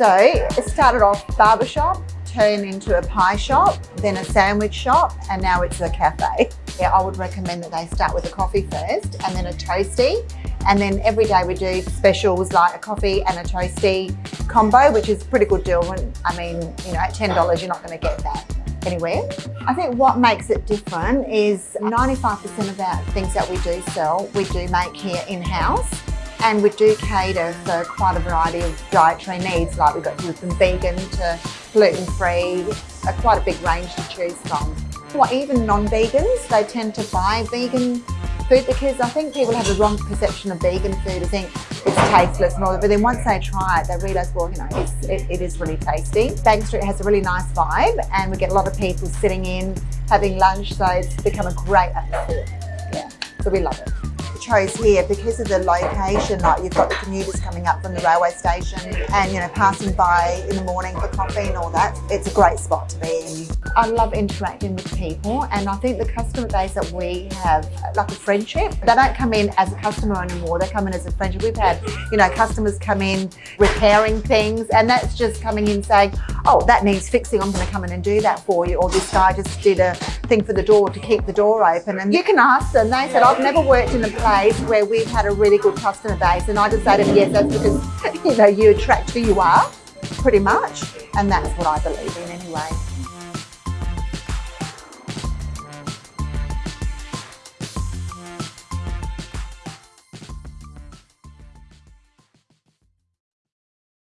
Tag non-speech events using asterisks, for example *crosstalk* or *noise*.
So it started off barbershop, turned into a pie shop, then a sandwich shop, and now it's a cafe. Yeah, I would recommend that they start with a coffee first and then a toasty. And then every day we do specials like a coffee and a toasty combo, which is a pretty good deal. When, I mean, you know, at $10, you're not going to get that anywhere. I think what makes it different is 95% of our things that we do sell, we do make here in-house. And we do cater for quite a variety of dietary needs, like we've got from vegan to gluten-free, quite a big range to choose from. Well, even non-vegans, they tend to buy vegan food because I think people have the wrong perception of vegan food. I think it's tasteless and all that, but then once they try it, they realise, well, you know, it, it is really tasty. Bank Street has a really nice vibe and we get a lot of people sitting in, having lunch, so it's become a great atmosphere. Yeah, so we love it chose here because of the location, like you've got the commuters coming up from the railway station and, you know, passing by in the morning for coffee and all that. It's a great spot to be in. I love interacting with people and I think the customer base that we have, like a friendship, they don't come in as a customer anymore, they come in as a friendship. We've had, you know, customers come in repairing things and that's just coming in saying, oh, that needs fixing, I'm going to come in and do that for you. Or this guy just did a thing for the door to keep the door open. And you can ask them, they said, I've never worked in a place where we've had a really good customer base. And I them, yes, that's because, *laughs* you know, you attract who you are, pretty much. And that's what I believe in anyway.